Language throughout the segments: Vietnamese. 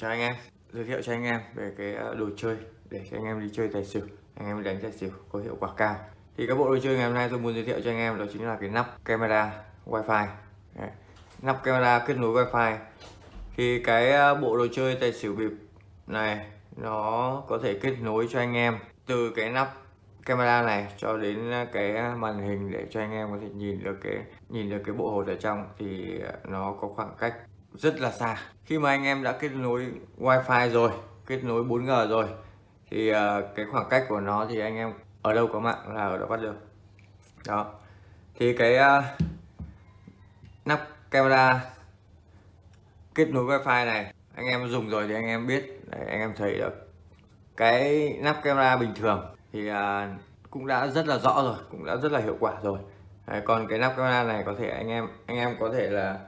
chào anh em, giới thiệu cho anh em về cái ờ, đồ chơi để cho anh em đi chơi tài xỉu, anh em đánh tài xỉu có hiệu quả cao. Thì các bộ đồ chơi ngày hôm nay tôi muốn giới thiệu cho anh em đó chính là cái nắp camera wifi. Đấy. nắp camera kết nối wifi. Thì cái ờ, bộ đồ chơi tài xỉu bịp này nó có thể kết nối cho anh em từ cái nắp camera này cho đến ờ, cái màn hình để cho anh em có thể nhìn được cái, nhìn được cái bộ hột ở trong. Thì nó có khoảng cách rất là xa. Khi mà anh em đã kết nối wifi rồi kết nối 4G rồi thì uh, cái khoảng cách của nó thì anh em ở đâu có mạng là ở đó bắt được. Đó. Thì cái uh, nắp camera kết nối wifi này anh em dùng rồi thì anh em biết. Đấy, anh em thấy được. Cái nắp camera bình thường thì uh, cũng đã rất là rõ rồi cũng đã rất là hiệu quả rồi. Đấy, còn cái nắp camera này có thể anh em anh em có thể là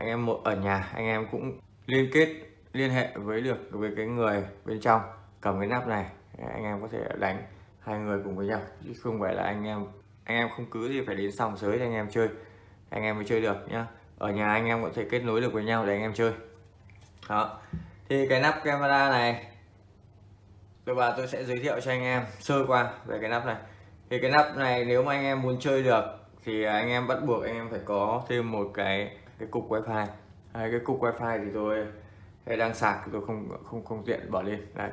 anh em một ở nhà anh em cũng liên kết liên hệ với được với cái người bên trong cầm cái nắp này anh em có thể đánh hai người cùng với nhau chứ không phải là anh em anh em không cứ gì phải đến sòng sới để anh em chơi anh em mới chơi được nhá ở nhà anh em có thể kết nối được với nhau để anh em chơi đó thì cái nắp camera này tôi và tôi sẽ giới thiệu cho anh em sơ qua về cái nắp này thì cái nắp này nếu mà anh em muốn chơi được thì anh em bắt buộc anh em phải có thêm một cái cái cục wifi. Đấy, cái cục wifi thì tôi đây đang sạc tôi không không không tiện bỏ lên. Đấy.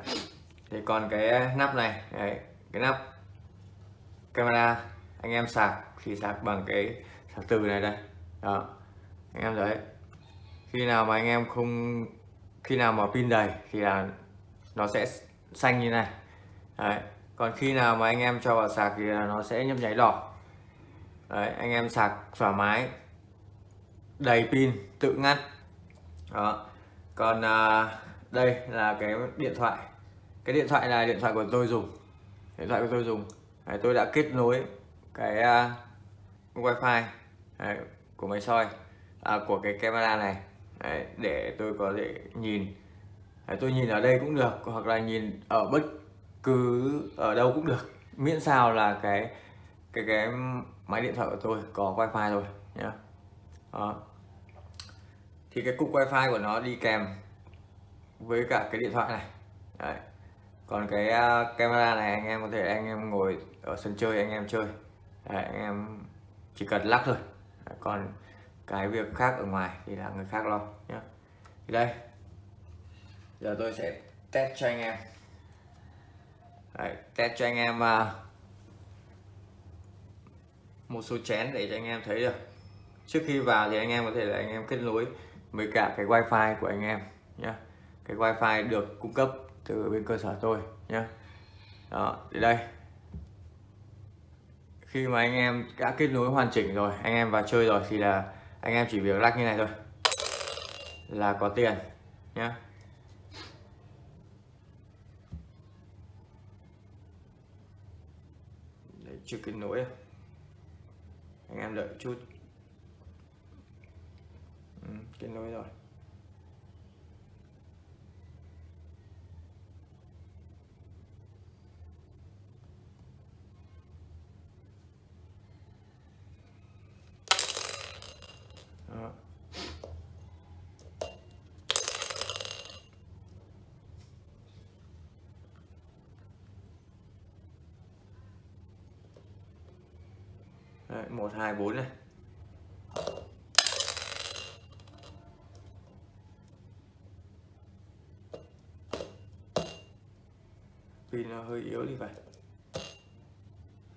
Thì còn cái nắp này đấy, cái nắp camera anh em sạc thì sạc bằng cái sạc từ này đây. Đó. Anh em thấy khi nào mà anh em không khi nào mà pin đầy thì là nó sẽ xanh như này. Đấy. còn khi nào mà anh em cho vào sạc thì là nó sẽ nhấp nháy đỏ. Đấy, anh em sạc thoải mái đầy pin tự ngắt. Đó. Còn à, đây là cái điện thoại. Cái điện thoại là điện thoại của tôi dùng. Điện thoại của tôi dùng. Đấy, tôi đã kết nối cái uh, wifi đấy, của máy soi à, của cái camera này. Đấy, để tôi có thể nhìn. Đấy, tôi nhìn ở đây cũng được hoặc là nhìn ở bất cứ ở đâu cũng được. Miễn sao là cái cái cái máy điện thoại của tôi có wifi rồi nhá. Đó thì cái cục wifi của nó đi kèm với cả cái điện thoại này. Đấy. còn cái uh, camera này anh em có thể anh em ngồi ở sân chơi anh em chơi. Đấy, anh em chỉ cần lắc thôi. Đấy, còn cái việc khác ở ngoài thì là người khác lo nhé thì đây. Giờ tôi sẽ test cho anh em. Đấy, test cho anh em uh, một số chén để cho anh em thấy được. Trước khi vào thì anh em có thể là anh em kết nối với cả cái wifi của anh em nhé cái wifi được cung cấp từ bên cơ sở tôi nhé đó thì đây. Khi mà anh em đã kết nối hoàn chỉnh rồi anh em vào chơi rồi thì là anh em chỉ việc lắc như này thôi. Là có tiền nhé Đấy, chưa kết nối. Anh em đợi chút kết nối rồi Đó. Đấy, 1 2 4 này pin nó hơi yếu thì phải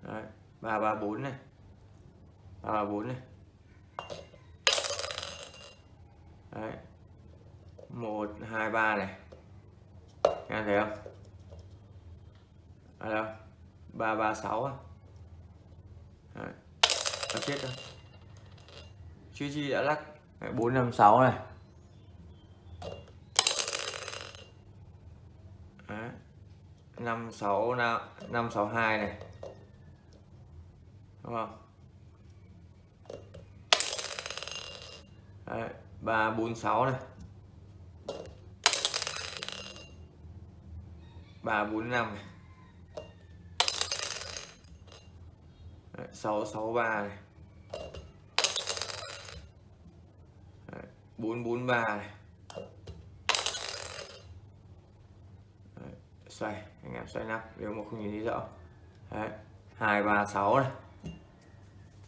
Đấy, 334 này 334 này Đấy. 1 2 3 này. nghe thấy không? À đâu? 336 á. Đấy. Nó chết rồi. Chứ chi đã lắc Đấy, 456 này. 56 562 này. Đúng không? Đấy. 346 này 345 này Đấy, 663 này Đấy, 443 này xoay anh em xoay nắp nếu mà không nhìn thấy rõ. Đấy hai ba sáu này.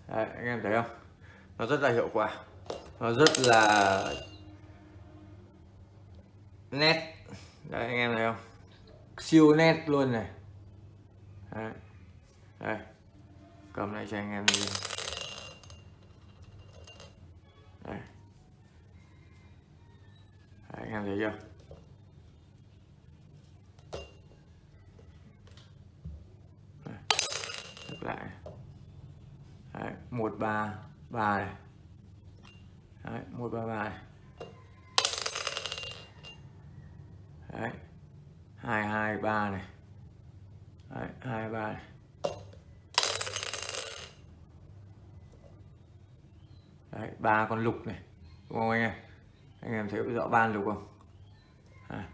Đấy, anh em thấy không? Nó rất là hiệu quả. Nó rất là nét. Đấy anh em thấy không? Siêu nét luôn này. Đấy. đây. Cầm lại cho anh em nhìn đây. Đấy, anh em thấy chưa? Được lại. Đấy, 133 này. Đấy, 133 này. Đấy, 223 này. Đấy, 23 này. Đấy, ba con lục này. Đúng không anh em? Anh em thấy rõ ban lục không? À.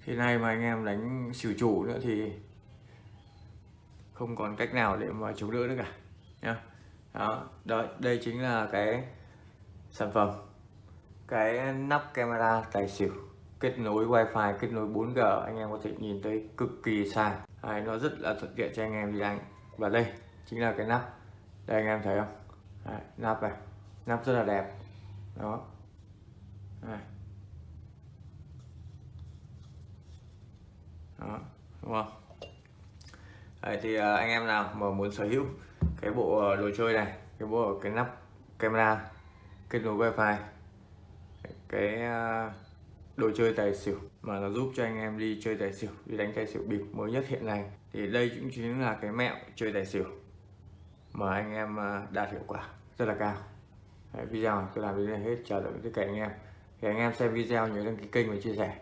khi nay mà anh em đánh xỉu chủ nữa thì không còn cách nào để mà chống đỡ nữa cả nhá. Đó đó đây chính là cái sản phẩm cái nắp camera tài xỉu kết nối wifi kết nối 4G anh em có thể nhìn thấy cực kỳ xa. Đấy, nó rất là thuận tiện cho anh em đi đánh. Và đây chính là cái nắp. Đây anh em thấy không? Đấy, nắp này. Nắp rất là đẹp. Đó. Đấy. đó đúng không? Đấy, thì à, anh em nào mà muốn sở hữu cái bộ à, đồ chơi này cái bộ cái nắp camera kết nối wifi cái à, đồ chơi tài xỉu mà nó giúp cho anh em đi chơi tài xỉu đi đánh tài xỉu bịp mới nhất hiện nay thì đây cũng chính là cái mẹo chơi tài xỉu mà anh em đạt hiệu quả rất là cao. Đấy, video tôi làm đến đây hết chào tạm biệt tất cả anh em. Thì anh em xem video nhớ đăng ký kênh và chia sẻ.